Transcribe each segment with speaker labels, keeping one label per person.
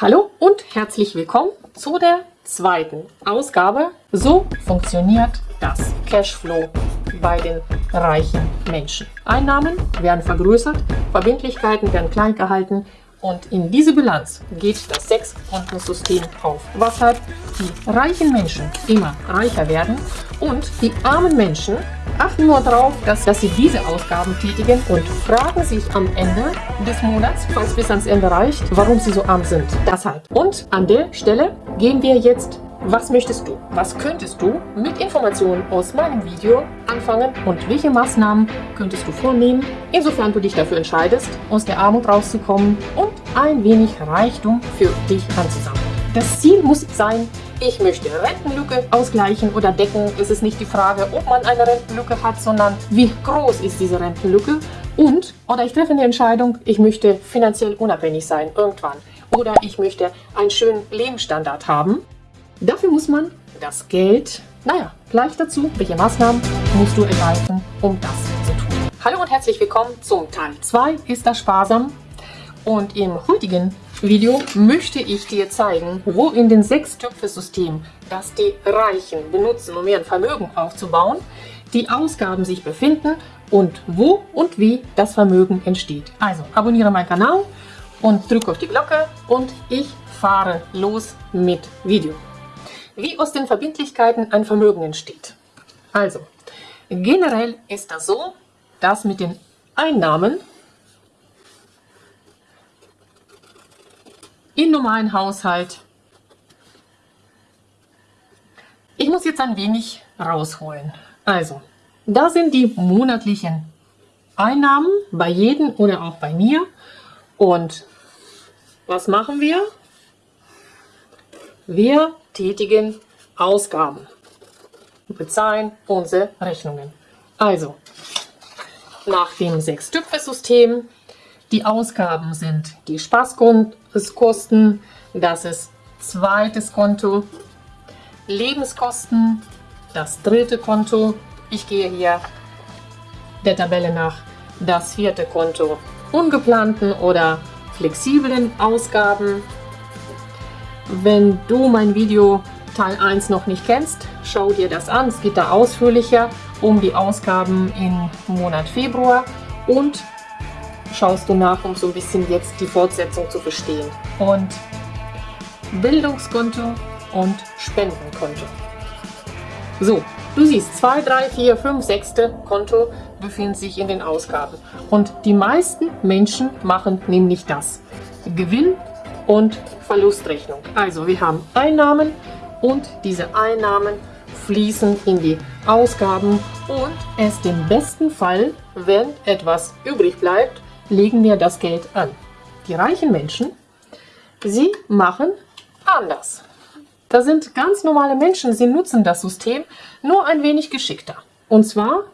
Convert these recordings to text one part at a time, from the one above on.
Speaker 1: Hallo und herzlich willkommen zu der zweiten Ausgabe. So funktioniert das Cashflow bei den reichen Menschen. Einnahmen werden vergrößert, Verbindlichkeiten werden klein gehalten und in diese Bilanz geht das Sechs-Kontensystem auf, weshalb die reichen Menschen immer reicher werden und die armen Menschen achten nur darauf, dass, dass sie diese Ausgaben tätigen und fragen sich am Ende des Monats, falls bis ans Ende reicht, warum sie so arm sind. Deshalb. Und an der Stelle gehen wir jetzt was möchtest du? Was könntest du mit Informationen aus meinem Video anfangen und welche Maßnahmen könntest du vornehmen, insofern du dich dafür entscheidest, aus der Armut rauszukommen und ein wenig Reichtum für dich anzusammeln? Das Ziel muss sein, ich möchte Rentenlücke ausgleichen oder decken. Es ist nicht die Frage, ob man eine Rentenlücke hat, sondern wie groß ist diese Rentenlücke. Und, oder ich treffe eine Entscheidung, ich möchte finanziell unabhängig sein, irgendwann. Oder ich möchte einen schönen Lebensstandard haben. Dafür muss man das Geld, naja, gleich dazu, welche Maßnahmen musst du ergreifen, um das zu tun. Hallo und herzlich willkommen zum Teil 2 ist das sparsam und im heutigen Video möchte ich dir zeigen, wo in den sechs Töpfe-System, das die Reichen benutzen, um ihr Vermögen aufzubauen, die Ausgaben sich befinden und wo und wie das Vermögen entsteht. Also abonniere meinen Kanal und drücke auf die Glocke und ich fahre los mit Video wie aus den Verbindlichkeiten ein Vermögen entsteht. Also, generell ist das so, dass mit den Einnahmen im normalen Haushalt, ich muss jetzt ein wenig rausholen. Also, da sind die monatlichen Einnahmen bei jedem oder auch bei mir. Und was machen wir? Wir tätigen Ausgaben. Bezahlen unsere Rechnungen. Also, nach dem Sechs-Tüpfe-System, die Ausgaben sind die Spaßkosten, das ist zweites Konto, Lebenskosten, das dritte Konto, ich gehe hier der Tabelle nach, das vierte Konto, ungeplanten oder flexiblen Ausgaben, wenn du mein Video Teil 1 noch nicht kennst, schau dir das an. Es geht da ausführlicher um die Ausgaben im Monat Februar und schaust du nach, um so ein bisschen jetzt die Fortsetzung zu verstehen. Und Bildungskonto und Spendenkonto. So, du siehst, 2, 3, 4, 5, 6. Konto befinden sich in den Ausgaben. Und die meisten Menschen machen nämlich das. Gewinn und Verlustrechnung. Also wir haben Einnahmen und diese Einnahmen fließen in die Ausgaben und erst im besten Fall, wenn etwas übrig bleibt, legen wir das Geld an. Die reichen Menschen, sie machen anders. Das sind ganz normale Menschen, sie nutzen das System nur ein wenig geschickter. Und zwar,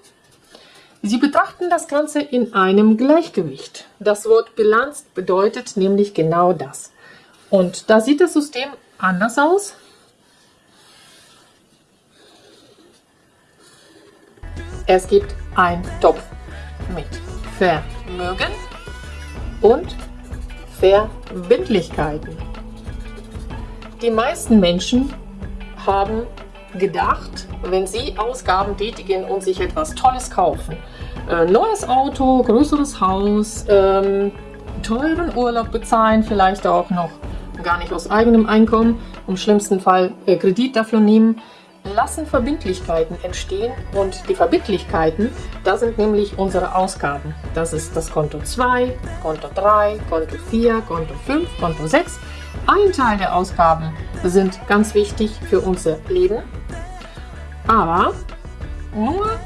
Speaker 1: sie betrachten das Ganze in einem Gleichgewicht. Das Wort Bilanz bedeutet nämlich genau das. Und da sieht das System anders aus. Es gibt einen Topf mit Vermögen und Verbindlichkeiten. Die meisten Menschen haben gedacht, wenn sie Ausgaben tätigen und sich etwas Tolles kaufen, äh, neues Auto, größeres Haus, ähm, teuren Urlaub bezahlen, vielleicht auch noch gar nicht aus eigenem Einkommen, im schlimmsten Fall äh, Kredit dafür nehmen, lassen Verbindlichkeiten entstehen und die Verbindlichkeiten, da sind nämlich unsere Ausgaben. Das ist das Konto 2, Konto 3, Konto 4, Konto 5, Konto 6. Ein Teil der Ausgaben sind ganz wichtig für unser Leben, aber nur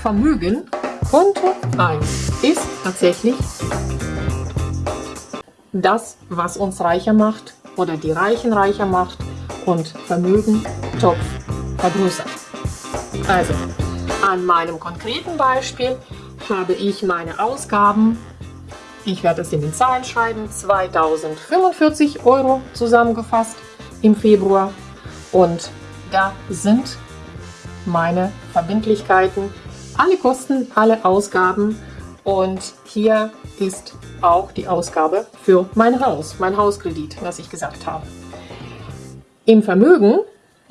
Speaker 1: Vermögen, Konto 1, ist tatsächlich das, was uns reicher macht oder die Reichen reicher macht und Vermögen, Topf vergrößert. Also, an meinem konkreten Beispiel habe ich meine Ausgaben, ich werde es in den Zahlen schreiben, 2045 Euro zusammengefasst im Februar und da sind meine Verbindlichkeiten, alle Kosten, alle Ausgaben Und hier ist auch die Ausgabe für mein Haus, mein Hauskredit, was ich gesagt habe. Im Vermögen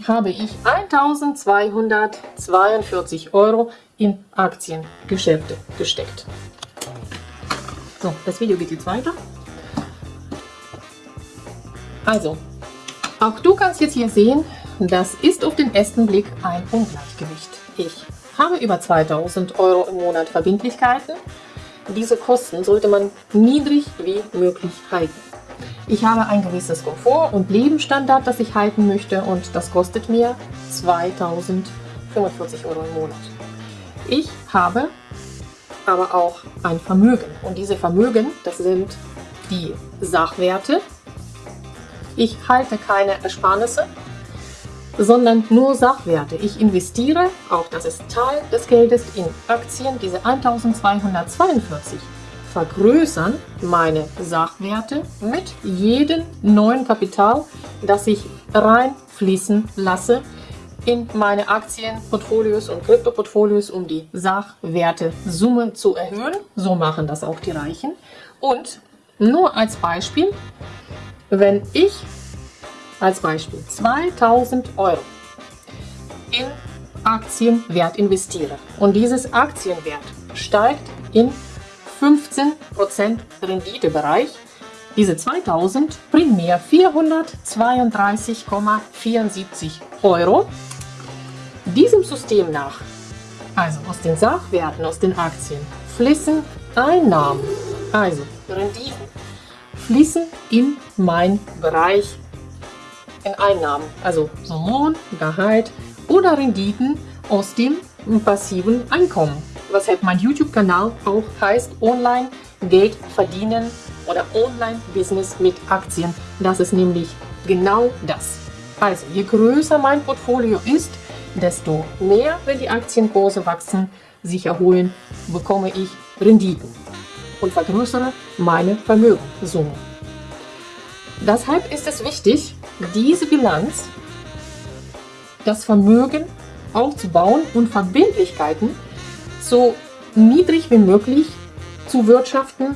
Speaker 1: habe ich 1242 Euro in Aktiengeschäfte gesteckt. So, das Video geht jetzt weiter. Also, auch du kannst jetzt hier sehen, das ist auf den ersten Blick ein Ungleichgewicht. Ich habe über 2000 Euro im Monat Verbindlichkeiten. Diese Kosten sollte man niedrig wie möglich halten. Ich habe ein gewisses Komfort und Lebensstandard, das ich halten möchte und das kostet mir 2045 Euro im Monat. Ich habe aber auch ein Vermögen und diese Vermögen, das sind die Sachwerte. Ich halte keine Ersparnisse, sondern nur Sachwerte. Ich investiere, auch das ist Teil des Geldes, in Aktien. Diese 1242 vergrößern meine Sachwerte mit jedem neuen Kapital, das ich reinfließen lasse in meine Aktienportfolios und Kryptoportfolios, um die Sachwertesumme zu erhöhen. So machen das auch die Reichen. Und nur als Beispiel, wenn ich als Beispiel 2000 Euro in Aktienwert investiere und dieses Aktienwert steigt in 15% Renditebereich, diese 2000 bringen mir 432,74 Euro. Diesem System nach, also aus den Sachwerten, aus den Aktien, fließen Einnahmen, also Renditen, fließen in mein Bereich in Einnahmen, also Lohn, Gehalt oder Renditen aus dem passiven Einkommen. Weshalb mein YouTube-Kanal auch heißt Online Geld verdienen oder Online-Business mit Aktien. Das ist nämlich genau das. Also je größer mein Portfolio ist, desto mehr, wenn die Aktienkurse wachsen, sich erholen, bekomme ich Renditen und vergrößere meine Vermögenssumme. Deshalb ist es wichtig, diese Bilanz, das Vermögen aufzubauen und Verbindlichkeiten so niedrig wie möglich zu wirtschaften,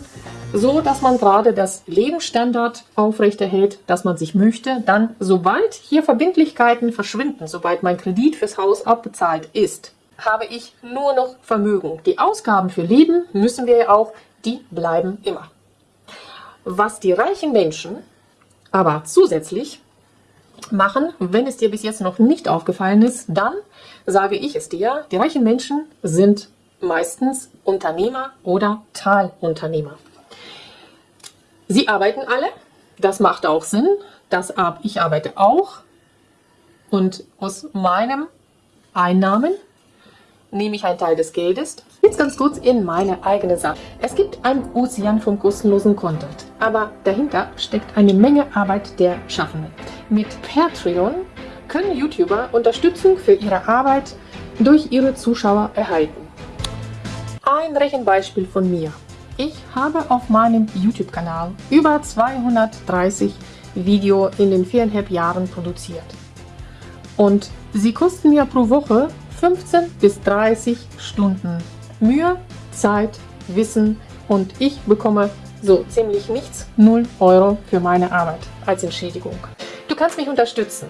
Speaker 1: so dass man gerade das Lebensstandard aufrechterhält, das man sich möchte. Dann, sobald hier Verbindlichkeiten verschwinden, sobald mein Kredit fürs Haus abbezahlt ist, habe ich nur noch Vermögen. Die Ausgaben für Leben müssen wir ja auch, die bleiben immer. Was die reichen Menschen aber zusätzlich machen, wenn es dir bis jetzt noch nicht aufgefallen ist, dann sage ich es dir, die reichen Menschen sind meistens Unternehmer oder Teilunternehmer. Sie arbeiten alle, das macht auch Sinn, das, ich arbeite auch und aus meinem Einnahmen nehme ich einen Teil des Geldes. Jetzt ganz kurz in meine eigene Sache. Es gibt einen Ozean von kostenlosen Content, aber dahinter steckt eine Menge Arbeit der Schaffenden. Mit Patreon können YouTuber Unterstützung für ihre Arbeit durch ihre Zuschauer erhalten. Ein Rechenbeispiel von mir. Ich habe auf meinem YouTube-Kanal über 230 Videos in den viereinhalb Jahren produziert. Und sie kosten mir pro Woche 15 bis 30 Stunden Mühe, Zeit, Wissen und ich bekomme so ziemlich nichts, 0 Euro für meine Arbeit als Entschädigung. Du kannst mich unterstützen.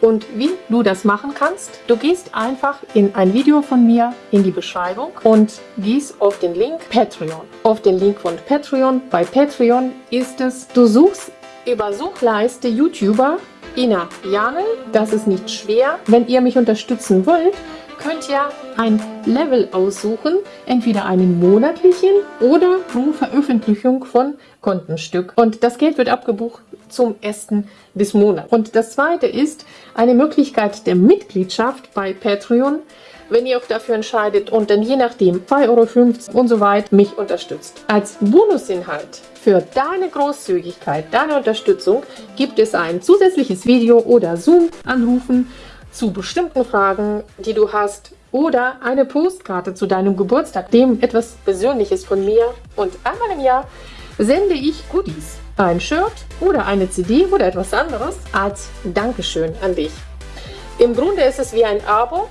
Speaker 1: Und wie du das machen kannst, du gehst einfach in ein Video von mir in die Beschreibung und gehst auf den Link Patreon. Auf den Link von Patreon. Bei Patreon ist es, du suchst über Suchleiste YouTuber Ina Janel. Das ist nicht schwer. Wenn ihr mich unterstützen wollt, könnt ihr ein Level aussuchen, entweder einen monatlichen oder pro Veröffentlichung von Kontenstück. Und das Geld wird abgebucht zum ersten des Monats. Und das zweite ist eine Möglichkeit der Mitgliedschaft bei Patreon, wenn ihr euch dafür entscheidet und dann je nachdem 2,50 Euro und so weiter mich unterstützt. Als Bonusinhalt für deine Großzügigkeit, deine Unterstützung gibt es ein zusätzliches Video oder Zoom-Anrufen zu bestimmten Fragen, die du hast oder eine Postkarte zu deinem Geburtstag, dem etwas Persönliches von mir und einmal im Jahr sende ich Goodies, ein Shirt oder eine CD oder etwas anderes als Dankeschön an dich. Im Grunde ist es wie ein Abo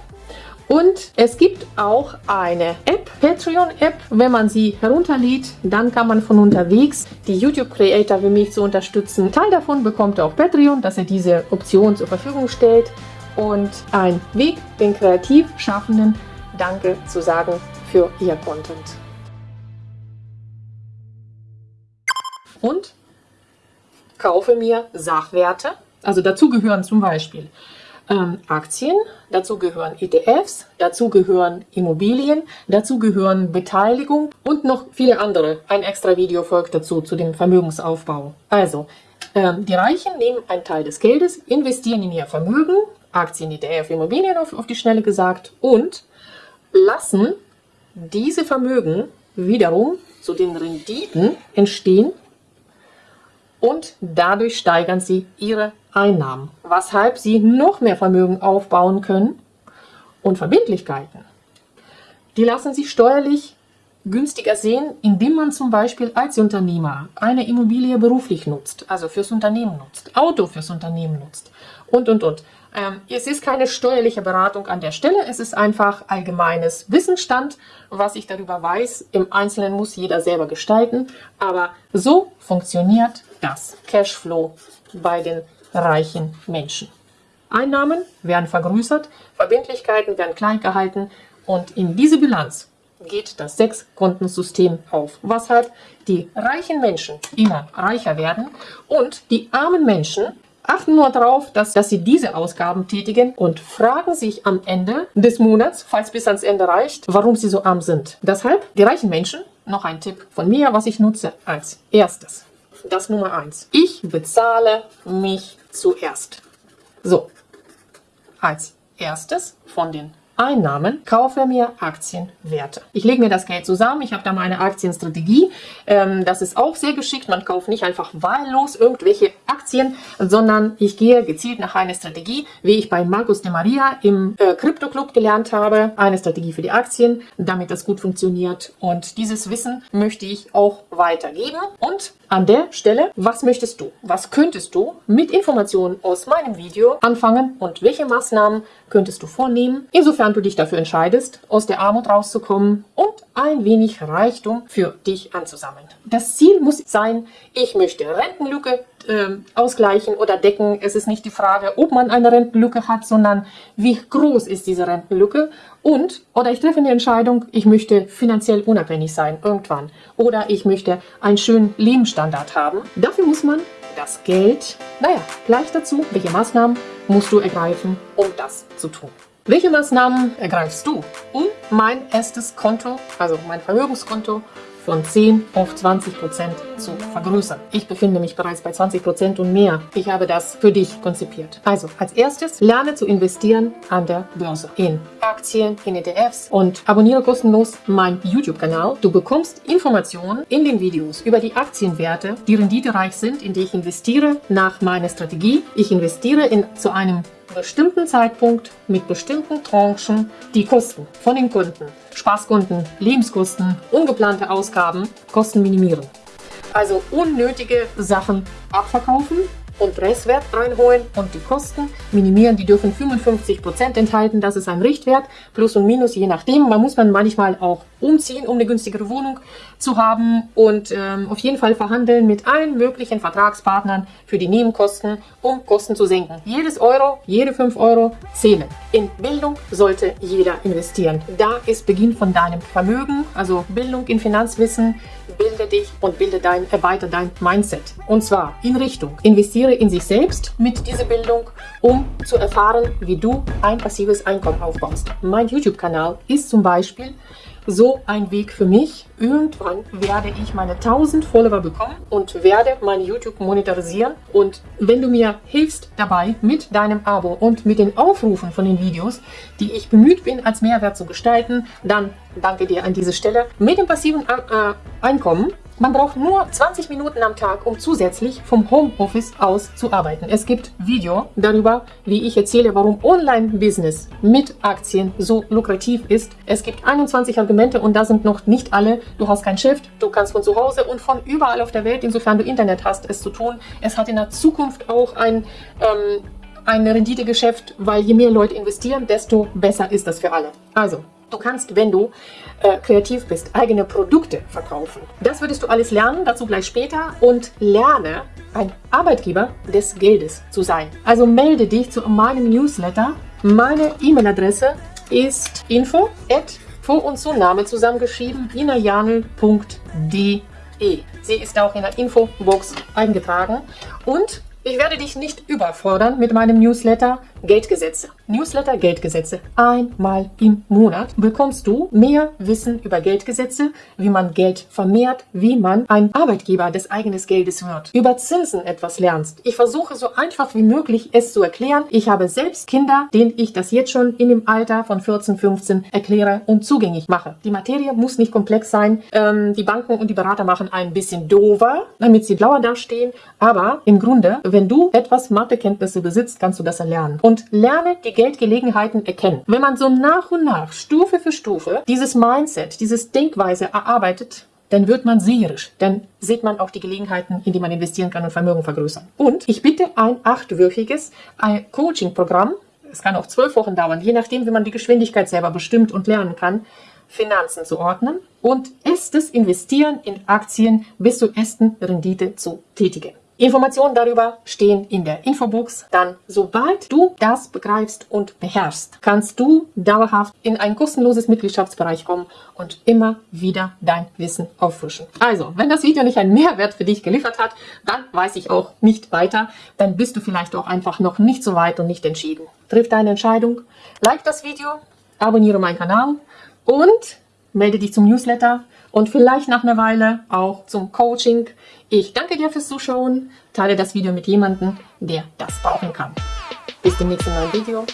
Speaker 1: Und es gibt auch eine App, Patreon-App. Wenn man sie herunterlädt, dann kann man von unterwegs die YouTube-Creator wie mich zu unterstützen. Teil davon bekommt auch Patreon, dass er diese Option zur Verfügung stellt. Und ein Weg, den kreativ Schaffenden Danke zu sagen für ihr Content. Und kaufe mir Sachwerte. Also dazu gehören zum Beispiel ähm, Aktien, dazu gehören ETFs, dazu gehören Immobilien, dazu gehören Beteiligung und noch viele andere. Ein extra Video folgt dazu, zu dem Vermögensaufbau. Also, ähm, die Reichen nehmen einen Teil des Geldes, investieren in ihr Vermögen, Aktien, ETF, Immobilien auf, auf die Schnelle gesagt und lassen diese Vermögen wiederum zu den Renditen entstehen und dadurch steigern sie ihre Einnahmen, weshalb sie noch mehr Vermögen aufbauen können und Verbindlichkeiten. Die lassen sich steuerlich günstiger sehen, indem man zum Beispiel als Unternehmer eine Immobilie beruflich nutzt, also fürs Unternehmen nutzt, Auto fürs Unternehmen nutzt und, und, und. Ähm, es ist keine steuerliche Beratung an der Stelle, es ist einfach allgemeines Wissensstand, was ich darüber weiß. Im Einzelnen muss jeder selber gestalten, aber so funktioniert das Cashflow bei den reichen Menschen. Einnahmen werden vergrößert, Verbindlichkeiten werden klein gehalten und in diese Bilanz geht das Sechs-Kontensystem auf, weshalb die reichen Menschen immer reicher werden und die armen Menschen achten nur darauf, dass, dass sie diese Ausgaben tätigen und fragen sich am Ende des Monats, falls bis ans Ende reicht, warum sie so arm sind. Deshalb, die reichen Menschen, noch ein Tipp von mir, was ich nutze als erstes. Das Nummer eins. Ich bezahle mich zuerst. So, als erstes von den Einnahmen kaufe mir Aktienwerte. Ich lege mir das Geld zusammen, ich habe da meine Aktienstrategie. Ähm, das ist auch sehr geschickt. Man kauft nicht einfach wahllos irgendwelche Aktien, sondern ich gehe gezielt nach einer Strategie, wie ich bei Markus de Maria im äh, Crypto Club gelernt habe. Eine Strategie für die Aktien, damit das gut funktioniert. Und dieses Wissen möchte ich auch weitergeben. Und an der Stelle, was möchtest du? Was könntest du mit Informationen aus meinem Video anfangen und welche Maßnahmen könntest du vornehmen, insofern du dich dafür entscheidest, aus der Armut rauszukommen und ein wenig Reichtum für dich anzusammeln. Das Ziel muss sein, ich möchte Rentenlücke äh, ausgleichen oder decken. Es ist nicht die Frage, ob man eine Rentenlücke hat, sondern wie groß ist diese Rentenlücke und, oder ich treffe eine Entscheidung, ich möchte finanziell unabhängig sein, irgendwann. Oder ich möchte einen schönen Lebensstandard haben. Dafür muss man das Geld, naja, gleich dazu, welche Maßnahmen musst du ergreifen, um das zu tun. Welche Maßnahmen ergreifst du, um mein erstes Konto, also mein Vermögenskonto, von 10 auf 20 Prozent zu vergrößern. Ich befinde mich bereits bei 20 Prozent und mehr. Ich habe das für dich konzipiert. Also, als erstes, lerne zu investieren an der Börse. In Aktien, in ETFs und abonniere kostenlos meinen YouTube-Kanal. Du bekommst Informationen in den Videos über die Aktienwerte, die renditereich sind, in die ich investiere nach meiner Strategie. Ich investiere in, zu einem bestimmten Zeitpunkt mit bestimmten Tranchen die Kosten von den Kunden, Spaßkunden, Lebenskosten, ungeplante Ausgaben, Kosten minimieren. Also unnötige Sachen abverkaufen und Restwert reinholen und die Kosten minimieren. Die dürfen 55% enthalten. Das ist ein Richtwert. Plus und Minus, je nachdem. Man muss man manchmal auch umziehen, um eine günstigere Wohnung zu haben und ähm, auf jeden Fall verhandeln mit allen möglichen Vertragspartnern für die Nebenkosten, um Kosten zu senken. Jedes Euro, jede 5 Euro zählen. In Bildung sollte jeder investieren. Da ist Beginn von deinem Vermögen, also Bildung in Finanzwissen, bilde dich und bilde dein, erweitere dein Mindset. Und zwar in Richtung, investiere in sich selbst mit dieser Bildung, um zu erfahren, wie du ein passives Einkommen aufbaust. Mein YouTube-Kanal ist zum Beispiel so ein Weg für mich. Irgendwann werde ich meine 1000 Follower bekommen und werde mein YouTube monetarisieren. Und wenn du mir hilfst dabei mit deinem Abo und mit den Aufrufen von den Videos, die ich bemüht bin, als Mehrwert zu gestalten, dann danke dir an dieser Stelle. Mit dem passiven äh, Einkommen man braucht nur 20 Minuten am Tag, um zusätzlich vom Homeoffice aus zu arbeiten. Es gibt Video darüber, wie ich erzähle, warum Online-Business mit Aktien so lukrativ ist. Es gibt 21 Argumente und da sind noch nicht alle. Du hast kein Chef, du kannst von zu Hause und von überall auf der Welt, insofern du Internet hast, es zu tun. Es hat in der Zukunft auch ein... Ähm, ein Renditegeschäft, weil je mehr Leute investieren, desto besser ist das für alle. Also, du kannst, wenn du äh, kreativ bist, eigene Produkte verkaufen. Das würdest du alles lernen, dazu gleich später. Und lerne, ein Arbeitgeber des Geldes zu sein. Also melde dich zu meinem Newsletter. Meine E-Mail-Adresse ist info at vor- und Zunahme zusammengeschrieben inajanel.de. Sie ist auch in der Infobox eingetragen. Und ich werde dich nicht überfordern mit meinem Newsletter Geldgesetze. Newsletter Geldgesetze. Einmal im Monat bekommst du mehr Wissen über Geldgesetze, wie man Geld vermehrt, wie man ein Arbeitgeber des eigenen Geldes wird, über Zinsen etwas lernst. Ich versuche so einfach wie möglich es zu erklären. Ich habe selbst Kinder, denen ich das jetzt schon in dem Alter von 14, 15 erkläre und zugänglich mache. Die Materie muss nicht komplex sein. Ähm, die Banken und die Berater machen ein bisschen dover, damit sie blauer dastehen. Aber im Grunde, wenn du etwas Mathekenntnisse besitzt, kannst du das erlernen. Und lerne die Geldgelegenheiten erkennen. Wenn man so nach und nach, Stufe für Stufe, dieses Mindset, dieses Denkweise erarbeitet, dann wird man seherisch. Dann sieht man auch die Gelegenheiten, in die man investieren kann und Vermögen vergrößern. Und ich bitte ein achtwöchiges Coaching-Programm. Es kann auch zwölf Wochen dauern, je nachdem, wie man die Geschwindigkeit selber bestimmt und lernen kann, Finanzen zu ordnen und erstes Investieren in Aktien bis zur ersten Rendite zu tätigen. Informationen darüber stehen in der Infobox. Dann, sobald du das begreifst und beherrschst, kannst du dauerhaft in ein kostenloses Mitgliedschaftsbereich kommen und immer wieder dein Wissen auffrischen. Also, wenn das Video nicht einen Mehrwert für dich geliefert hat, dann weiß ich auch nicht weiter. Dann bist du vielleicht auch einfach noch nicht so weit und nicht entschieden. Triff deine Entscheidung, like das Video, abonniere meinen Kanal und melde dich zum Newsletter und vielleicht nach einer Weile auch zum Coaching. Ich danke dir fürs Zuschauen. Teile das Video mit jemandem, der das brauchen kann. Bis zum nächsten neuen Video.